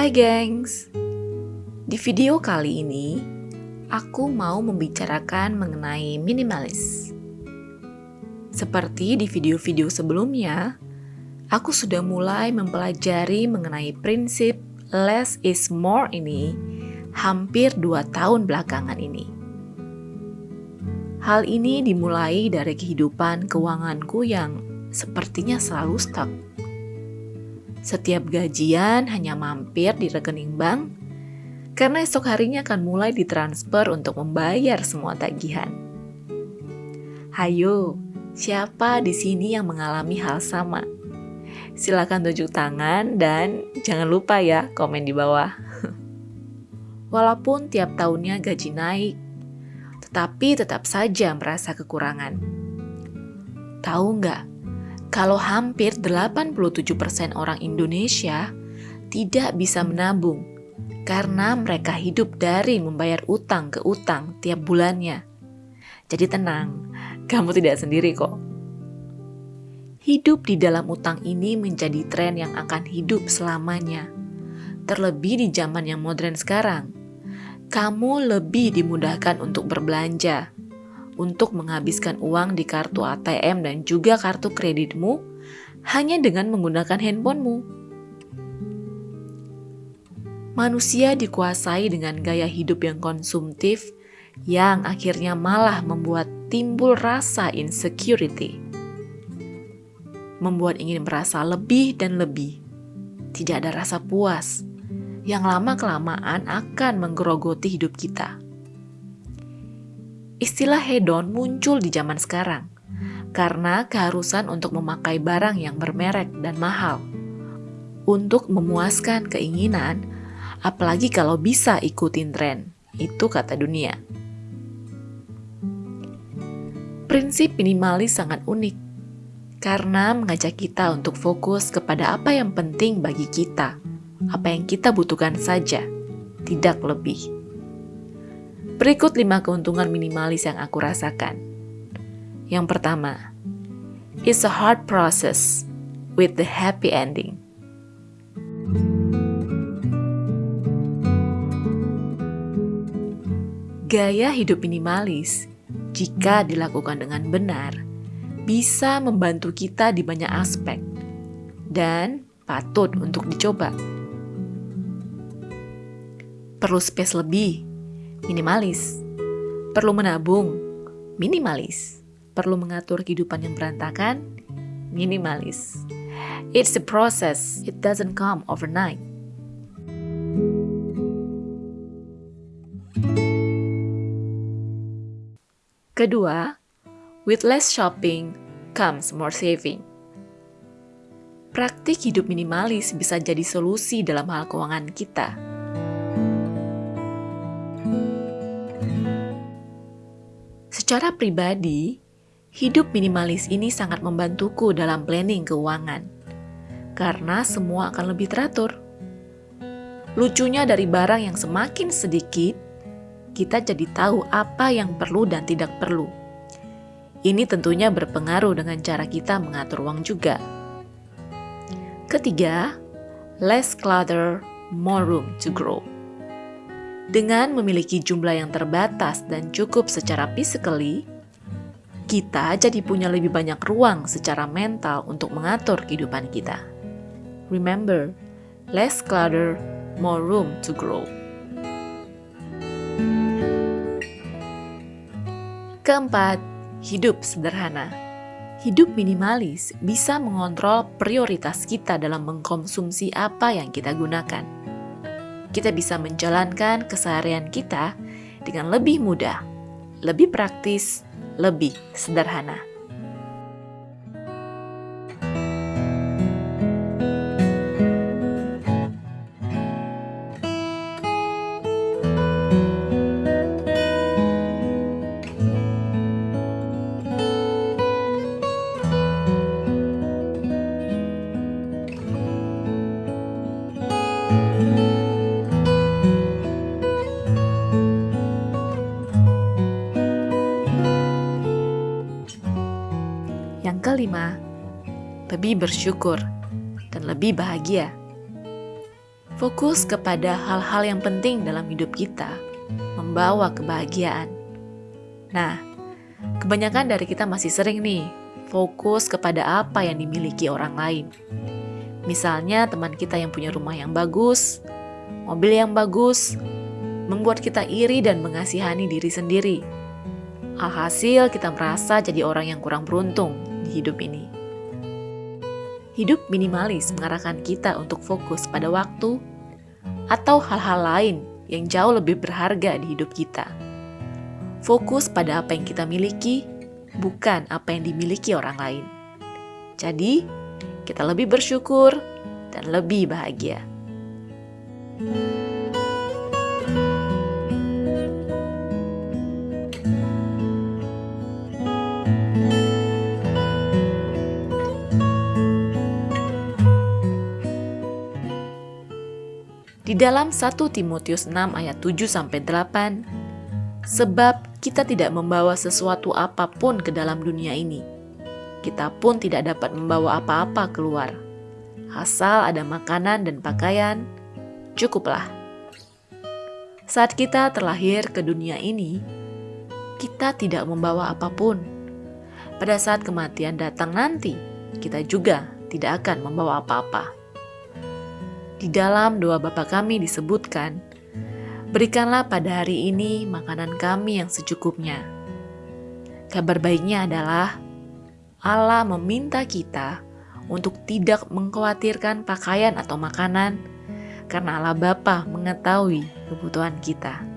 Hai gengs, di video kali ini aku mau membicarakan mengenai minimalis. Seperti di video-video sebelumnya, aku sudah mulai mempelajari mengenai prinsip less is more ini hampir dua tahun belakangan ini. Hal ini dimulai dari kehidupan keuanganku yang sepertinya selalu stuck setiap gajian hanya mampir di rekening bank karena esok harinya akan mulai ditransfer untuk membayar semua tagihan. Hayo, siapa di sini yang mengalami hal sama? Silakan tunjuk tangan dan jangan lupa ya komen di bawah. Walaupun tiap tahunnya gaji naik, tetapi tetap saja merasa kekurangan. Tahu nggak, kalau hampir 87% orang Indonesia tidak bisa menabung karena mereka hidup dari membayar utang ke utang tiap bulannya. Jadi tenang, kamu tidak sendiri kok. Hidup di dalam utang ini menjadi tren yang akan hidup selamanya. Terlebih di zaman yang modern sekarang, kamu lebih dimudahkan untuk berbelanja, untuk menghabiskan uang di kartu ATM dan juga kartu kreditmu hanya dengan menggunakan handphonemu. Manusia dikuasai dengan gaya hidup yang konsumtif yang akhirnya malah membuat timbul rasa insecurity. Membuat ingin merasa lebih dan lebih. Tidak ada rasa puas yang lama-kelamaan akan menggerogoti hidup kita. Istilah hedon muncul di zaman sekarang karena keharusan untuk memakai barang yang bermerek dan mahal. Untuk memuaskan keinginan, apalagi kalau bisa ikutin tren, itu kata dunia. Prinsip minimalis sangat unik karena mengajak kita untuk fokus kepada apa yang penting bagi kita, apa yang kita butuhkan saja, tidak lebih. Berikut 5 keuntungan minimalis yang aku rasakan. Yang pertama, it's a hard process with the happy ending. Gaya hidup minimalis, jika dilakukan dengan benar, bisa membantu kita di banyak aspek dan patut untuk dicoba. Perlu space lebih minimalis. Perlu menabung, minimalis. Perlu mengatur kehidupan yang berantakan, minimalis. It's a process, it doesn't come overnight. Kedua, with less shopping comes more saving. Praktik hidup minimalis bisa jadi solusi dalam hal keuangan kita Secara pribadi, hidup minimalis ini sangat membantuku dalam planning keuangan. Karena semua akan lebih teratur. Lucunya dari barang yang semakin sedikit, kita jadi tahu apa yang perlu dan tidak perlu. Ini tentunya berpengaruh dengan cara kita mengatur uang juga. Ketiga, less clutter, more room to grow. Dengan memiliki jumlah yang terbatas dan cukup secara physically, kita jadi punya lebih banyak ruang secara mental untuk mengatur kehidupan kita. Remember, less clutter, more room to grow. Keempat, hidup sederhana. Hidup minimalis bisa mengontrol prioritas kita dalam mengkonsumsi apa yang kita gunakan kita bisa menjalankan keseharian kita dengan lebih mudah, lebih praktis, lebih sederhana. Lebih bersyukur dan lebih bahagia. Fokus kepada hal-hal yang penting dalam hidup kita membawa kebahagiaan. Nah, kebanyakan dari kita masih sering nih fokus kepada apa yang dimiliki orang lain. Misalnya teman kita yang punya rumah yang bagus, mobil yang bagus, membuat kita iri dan mengasihani diri sendiri. Alhasil kita merasa jadi orang yang kurang beruntung di hidup ini. Hidup minimalis mengarahkan kita untuk fokus pada waktu atau hal-hal lain yang jauh lebih berharga di hidup kita. Fokus pada apa yang kita miliki, bukan apa yang dimiliki orang lain. Jadi, kita lebih bersyukur dan lebih bahagia. Di dalam 1 Timotius 6 ayat 7 sampai 8, sebab kita tidak membawa sesuatu apa pun ke dalam dunia ini. Kita pun tidak dapat membawa apa-apa keluar. Asal ada makanan dan pakaian, cukuplah. Saat kita terlahir ke dunia ini, kita tidak membawa apa pun. Pada saat kematian datang nanti, kita juga tidak akan membawa apa-apa. Di dalam doa Bapa kami disebutkan, Berikanlah pada hari ini makanan kami yang secukupnya. Kabar baiknya adalah Allah meminta kita untuk tidak mengkhawatirkan pakaian atau makanan karena Allah Bapa mengetahui kebutuhan kita.